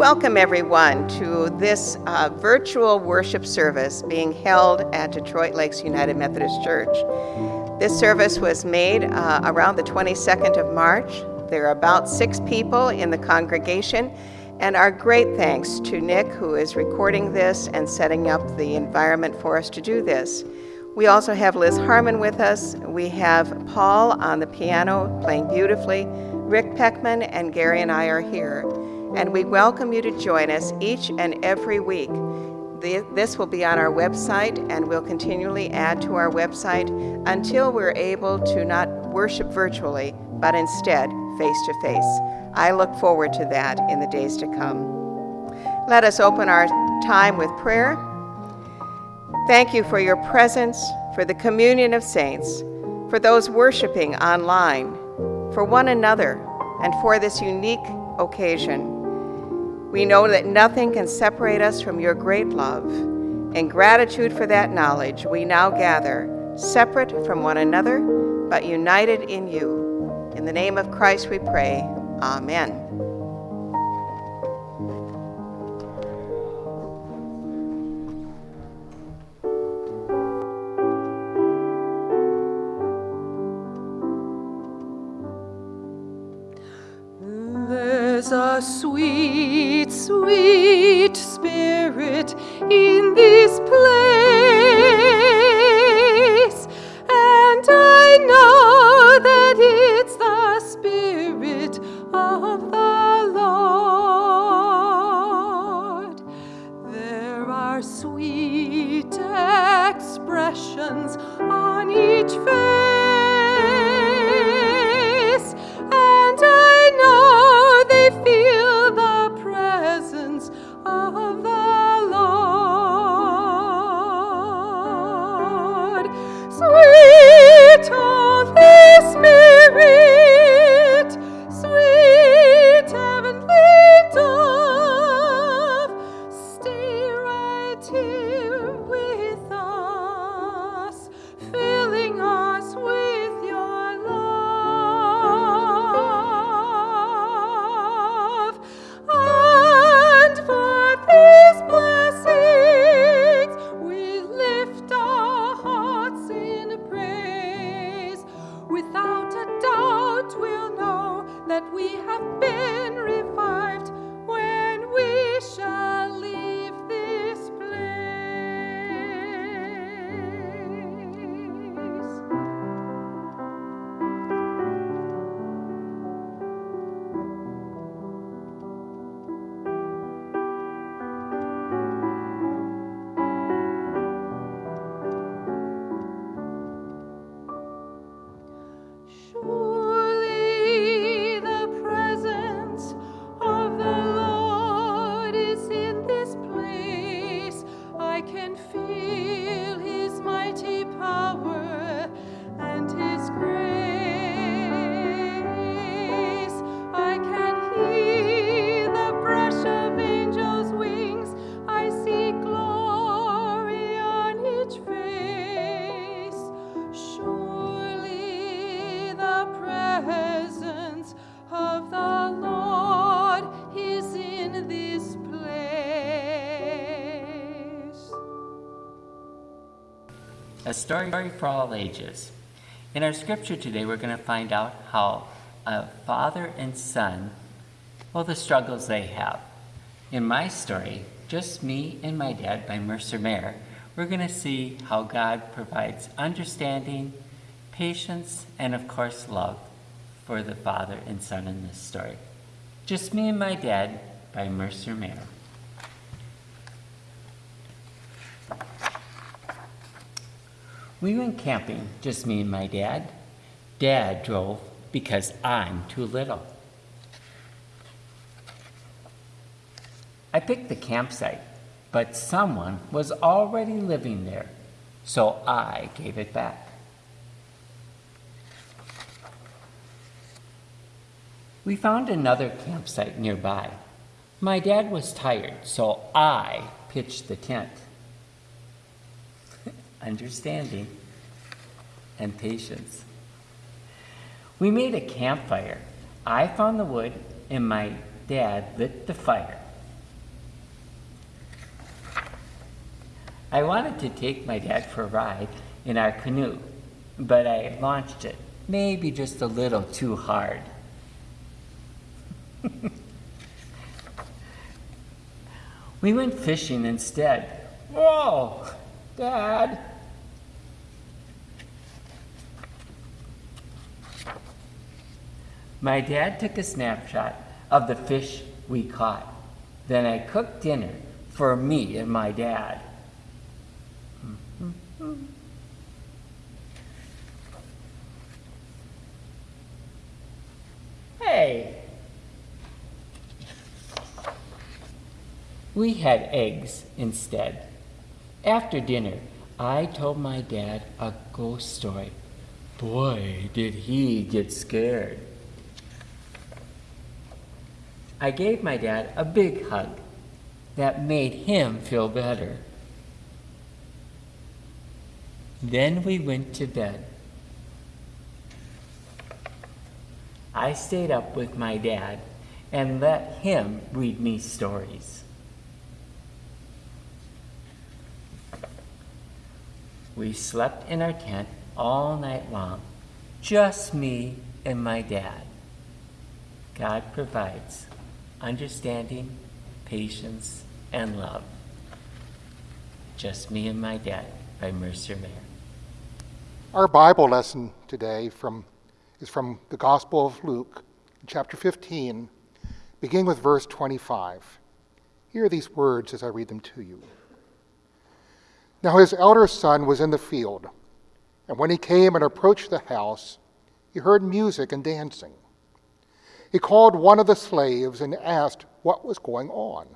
Welcome, everyone, to this uh, virtual worship service being held at Detroit Lakes United Methodist Church. This service was made uh, around the 22nd of March. There are about six people in the congregation, and our great thanks to Nick, who is recording this and setting up the environment for us to do this. We also have Liz Harmon with us. We have Paul on the piano playing beautifully. Rick Peckman and Gary and I are here and we welcome you to join us each and every week. This will be on our website, and we'll continually add to our website until we're able to not worship virtually, but instead face to face. I look forward to that in the days to come. Let us open our time with prayer. Thank you for your presence, for the communion of saints, for those worshiping online, for one another, and for this unique occasion. We know that nothing can separate us from your great love. In gratitude for that knowledge, we now gather, separate from one another, but united in you. In the name of Christ we pray. Amen. A sweet, sweet a story for all ages. In our scripture today, we're going to find out how a father and son, well, the struggles they have. In my story, Just Me and My Dad by Mercer Mayer, we're going to see how God provides understanding, patience, and of course, love for the father and son in this story. Just Me and My Dad by Mercer Mayer. We went camping, just me and my dad. Dad drove because I'm too little. I picked the campsite, but someone was already living there, so I gave it back. We found another campsite nearby. My dad was tired, so I pitched the tent understanding, and patience. We made a campfire. I found the wood, and my dad lit the fire. I wanted to take my dad for a ride in our canoe, but I launched it, maybe just a little too hard. we went fishing instead. Whoa, Dad, My dad took a snapshot of the fish we caught. Then I cooked dinner for me and my dad. Mm-hmm. Hey! We had eggs instead. After dinner, I told my dad a ghost story. Boy, did he get scared. I gave my dad a big hug that made him feel better. Then we went to bed. I stayed up with my dad and let him read me stories. We slept in our tent all night long, just me and my dad. God provides understanding, patience, and love. Just me and my dad by Mercer Mayer. Our Bible lesson today from, is from the Gospel of Luke, chapter 15, beginning with verse 25. Hear these words as I read them to you. Now his elder son was in the field, and when he came and approached the house, he heard music and dancing. He called one of the slaves and asked what was going on.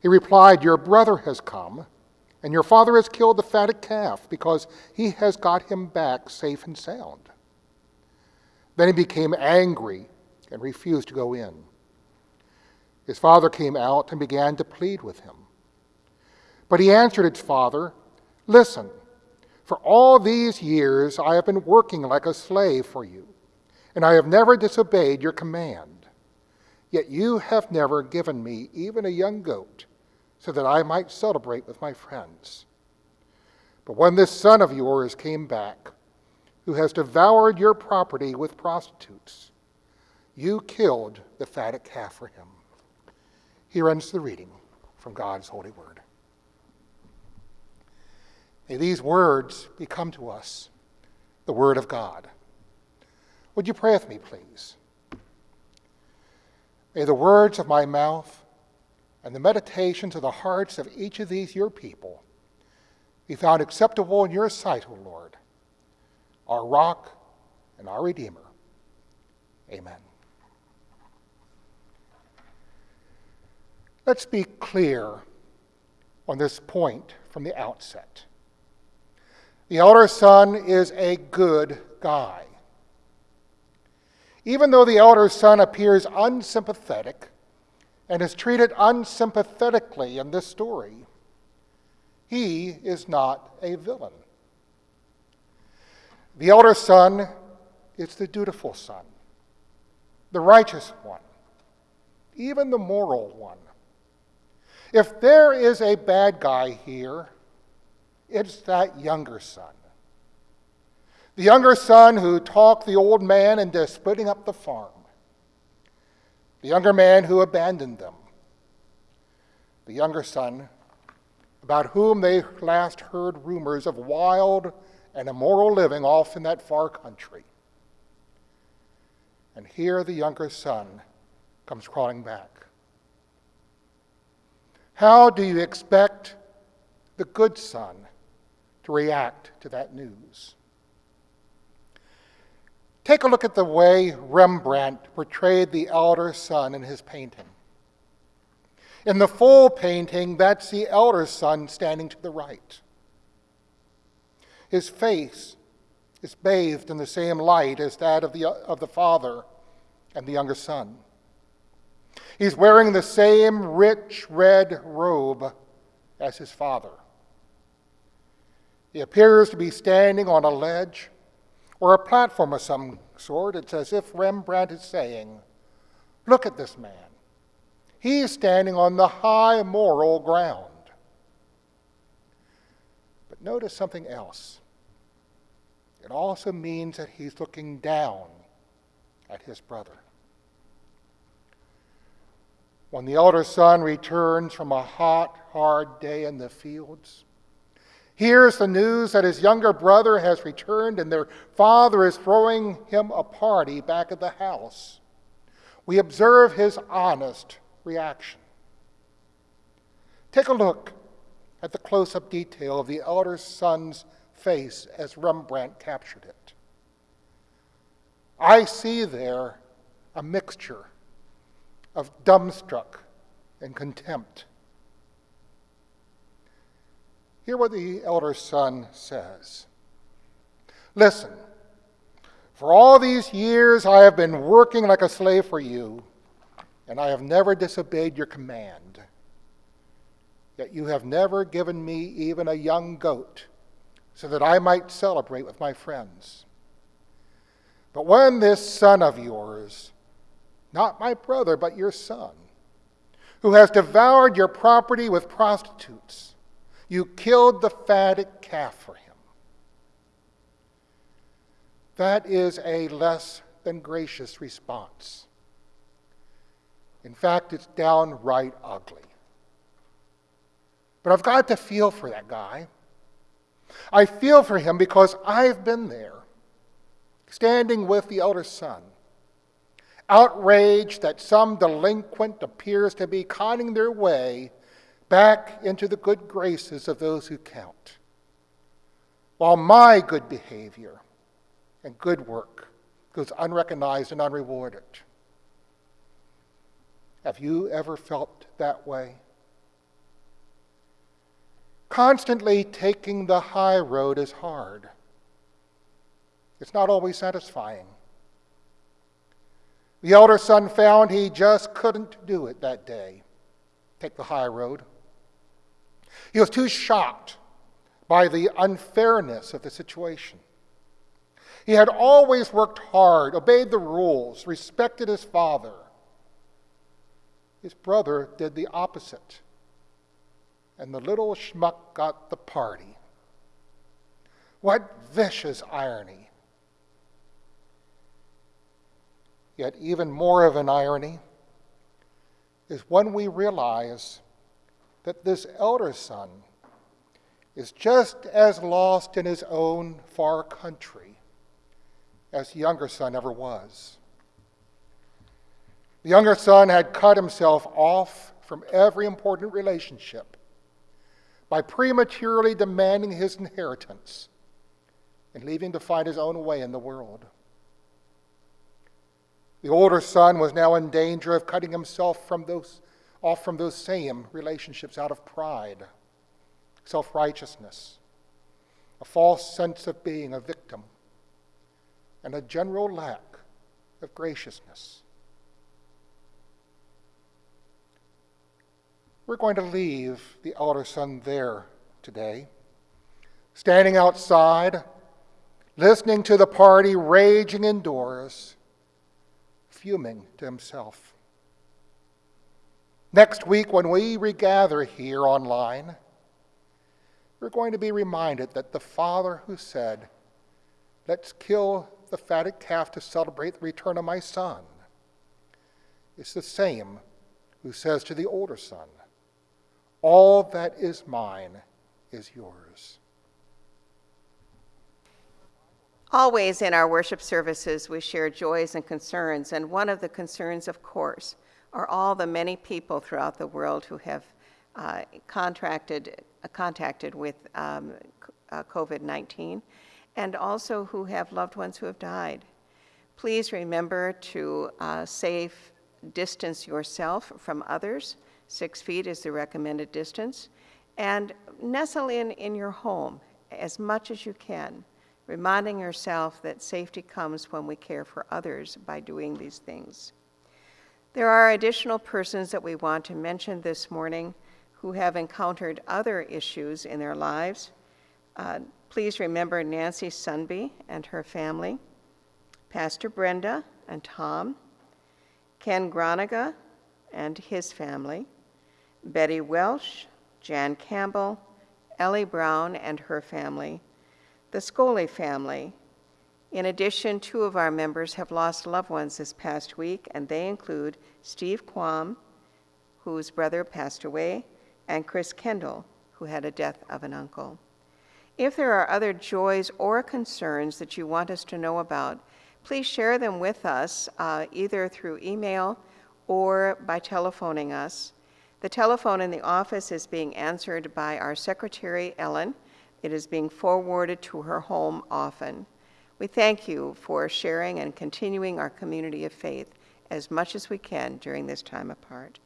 He replied, Your brother has come, and your father has killed the fatted calf because he has got him back safe and sound. Then he became angry and refused to go in. His father came out and began to plead with him. But he answered his father, Listen, for all these years I have been working like a slave for you, and I have never disobeyed your command. Yet you have never given me even a young goat, so that I might celebrate with my friends. But when this son of yours came back, who has devoured your property with prostitutes, you killed the fatted calf for him. Here ends the reading from God's holy word. May these words become to us the Word of God. Would you pray with me, please? May the words of my mouth and the meditations of the hearts of each of these your people be found acceptable in your sight, O Lord, our rock and our Redeemer. Amen. Let's be clear on this point from the outset. The elder son is a good guy. Even though the elder son appears unsympathetic and is treated unsympathetically in this story, he is not a villain. The elder son is the dutiful son, the righteous one, even the moral one. If there is a bad guy here, it's that younger son. The younger son who talked the old man into splitting up the farm. The younger man who abandoned them. The younger son about whom they last heard rumors of wild and immoral living off in that far country. And here the younger son comes crawling back. How do you expect the good son to react to that news. Take a look at the way Rembrandt portrayed the elder son in his painting. In the full painting, that's the elder son standing to the right. His face is bathed in the same light as that of the, of the father and the younger son. He's wearing the same rich red robe as his father. He appears to be standing on a ledge or a platform of some sort. It's as if Rembrandt is saying, Look at this man. He is standing on the high moral ground. But notice something else. It also means that he's looking down at his brother. When the elder son returns from a hot, hard day in the fields, hears the news that his younger brother has returned and their father is throwing him a party back at the house, we observe his honest reaction. Take a look at the close up detail of the elder son's face as Rembrandt captured it. I see there a mixture of dumbstruck and contempt. Hear what the elder son says. Listen, for all these years I have been working like a slave for you, and I have never disobeyed your command. Yet you have never given me even a young goat so that I might celebrate with my friends. But when this son of yours, not my brother, but your son, who has devoured your property with prostitutes, you killed the fatted calf for him. That is a less than gracious response. In fact, it's downright ugly. But I've got to feel for that guy. I feel for him because I've been there, standing with the elder son, outraged that some delinquent appears to be conning their way back into the good graces of those who count, while my good behavior and good work goes unrecognized and unrewarded. Have you ever felt that way? Constantly taking the high road is hard. It's not always satisfying. The elder son found he just couldn't do it that day, take the high road. He was too shocked by the unfairness of the situation. He had always worked hard, obeyed the rules, respected his father. His brother did the opposite and the little schmuck got the party. What vicious irony! Yet, even more of an irony is when we realize that this elder son is just as lost in his own far country as the younger son ever was. The younger son had cut himself off from every important relationship by prematurely demanding his inheritance and leaving to find his own way in the world. The older son was now in danger of cutting himself from those, off from those same relationships out of pride, self righteousness, a false sense of being a victim, and a general lack of graciousness. We're going to leave the elder son there today, standing outside, listening to the party raging indoors, fuming to himself. Next week, when we regather here online, we're going to be reminded that the father who said, Let's kill the fatted calf to celebrate the return of my son, is the same who says to the older son, all that is mine is yours. Always in our worship services, we share joys and concerns, and one of the concerns, of course, are all the many people throughout the world who have uh, contracted, uh, contacted with um, uh, COVID 19 and also who have loved ones who have died. Please remember to uh, safe distance yourself from others Six feet is the recommended distance. And nestle in in your home as much as you can, reminding yourself that safety comes when we care for others by doing these things. There are additional persons that we want to mention this morning who have encountered other issues in their lives. Uh, please remember Nancy Sunby and her family, Pastor Brenda and Tom, Ken Groniga and his family, Betty Welsh, Jan Campbell, Ellie Brown and her family, the Scully family. In addition, two of our members have lost loved ones this past week, and they include Steve Quam, whose brother passed away, and Chris Kendall, who had a death of an uncle. If there are other joys or concerns that you want us to know about, please share them with us uh, either through email or by telephoning us. The telephone in the office is being answered by our secretary, Ellen. It is being forwarded to her home often. We thank you for sharing and continuing our community of faith as much as we can during this time apart.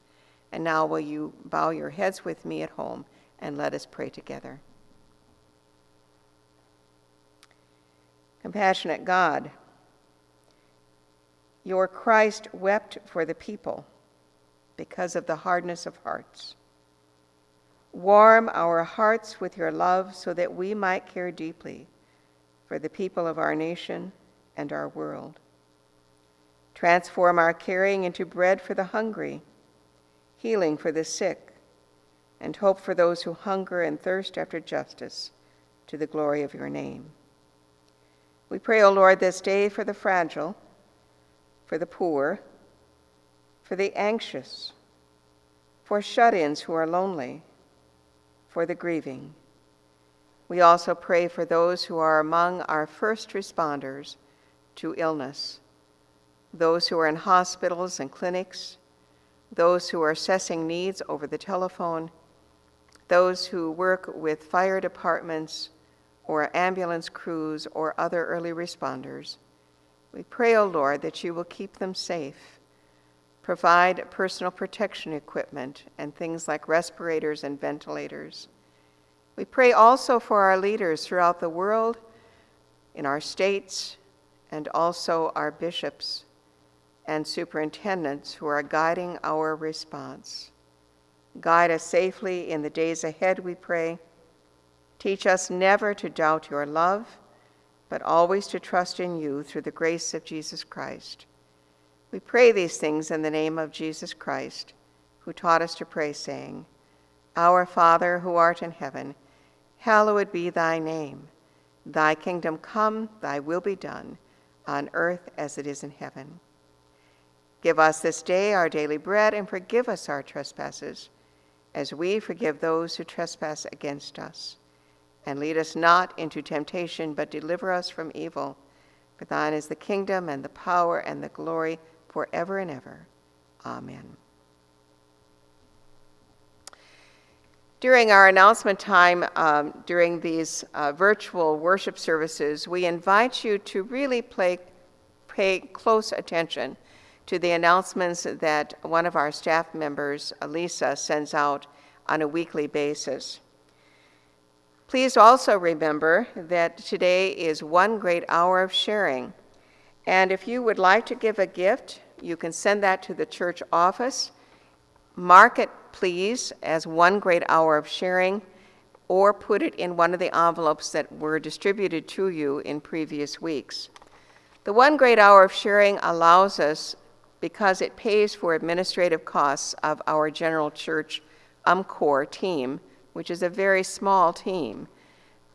And now, will you bow your heads with me at home and let us pray together? Compassionate God, your Christ wept for the people because of the hardness of hearts. Warm our hearts with your love so that we might care deeply for the people of our nation and our world. Transform our caring into bread for the hungry, healing for the sick, and hope for those who hunger and thirst after justice to the glory of your name. We pray, O Lord, this day for the fragile, for the poor, for the anxious, for shut ins who are lonely, for the grieving. We also pray for those who are among our first responders to illness, those who are in hospitals and clinics, those who are assessing needs over the telephone, those who work with fire departments or ambulance crews or other early responders. We pray, O oh Lord, that you will keep them safe, provide personal protection equipment and things like respirators and ventilators. We pray also for our leaders throughout the world, in our states, and also our bishops and superintendents who are guiding our response. Guide us safely in the days ahead, we pray Teach us never to doubt your love, but always to trust in you through the grace of Jesus Christ. We pray these things in the name of Jesus Christ, who taught us to pray, saying, Our Father, who art in heaven, hallowed be thy name. Thy kingdom come, thy will be done, on earth as it is in heaven. Give us this day our daily bread, and forgive us our trespasses, as we forgive those who trespass against us and lead us not into temptation, but deliver us from evil. For thine is the kingdom and the power and the glory forever and ever. Amen. During our announcement time, um, during these uh, virtual worship services, we invite you to really play, pay close attention to the announcements that one of our staff members, Elisa, sends out on a weekly basis. Please also remember that today is one great hour of sharing. And if you would like to give a gift, you can send that to the church office. Mark it, please, as one great hour of sharing, or put it in one of the envelopes that were distributed to you in previous weeks. The one great hour of sharing allows us, because it pays for administrative costs of our general church UMCOR team, which is a very small team.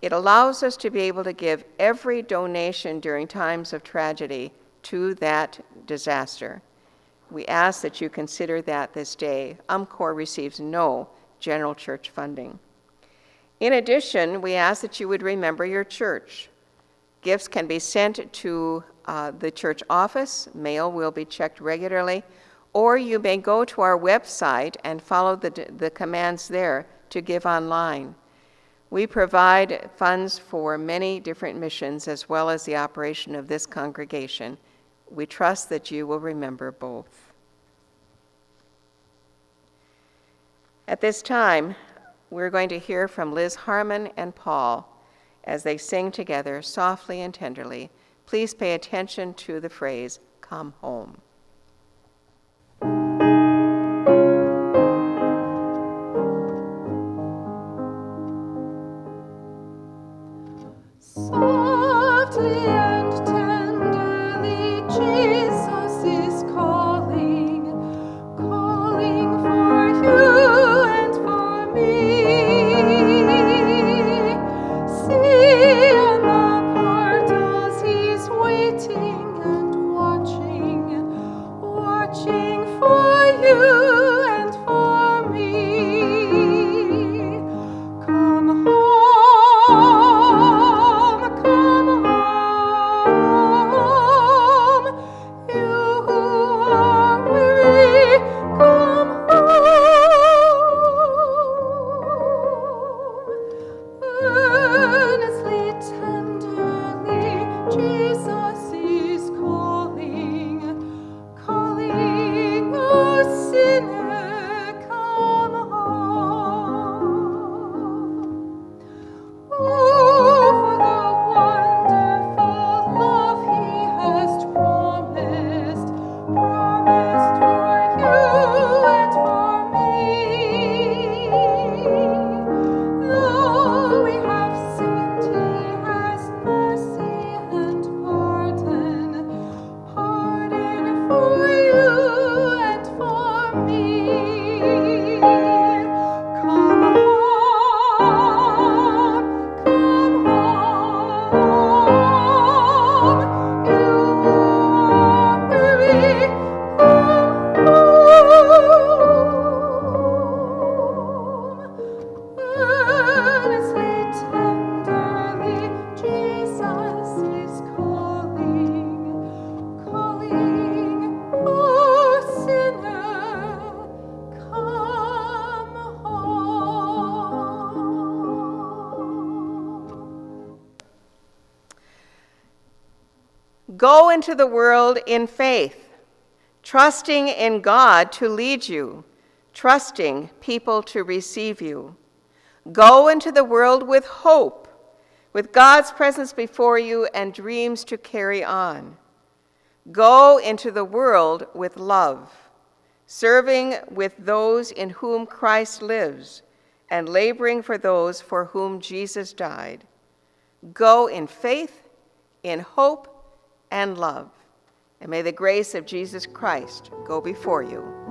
It allows us to be able to give every donation during times of tragedy to that disaster. We ask that you consider that this day. UMCOR receives no general church funding. In addition, we ask that you would remember your church. Gifts can be sent to uh, the church office, mail will be checked regularly, or you may go to our website and follow the, the commands there to give online. We provide funds for many different missions as well as the operation of this congregation. We trust that you will remember both. At this time, we're going to hear from Liz Harmon and Paul as they sing together softly and tenderly. Please pay attention to the phrase, come home. Go into the world in faith, trusting in God to lead you, trusting people to receive you. Go into the world with hope, with God's presence before you and dreams to carry on. Go into the world with love, serving with those in whom Christ lives and laboring for those for whom Jesus died. Go in faith, in hope, and love. And may the grace of Jesus Christ go before you.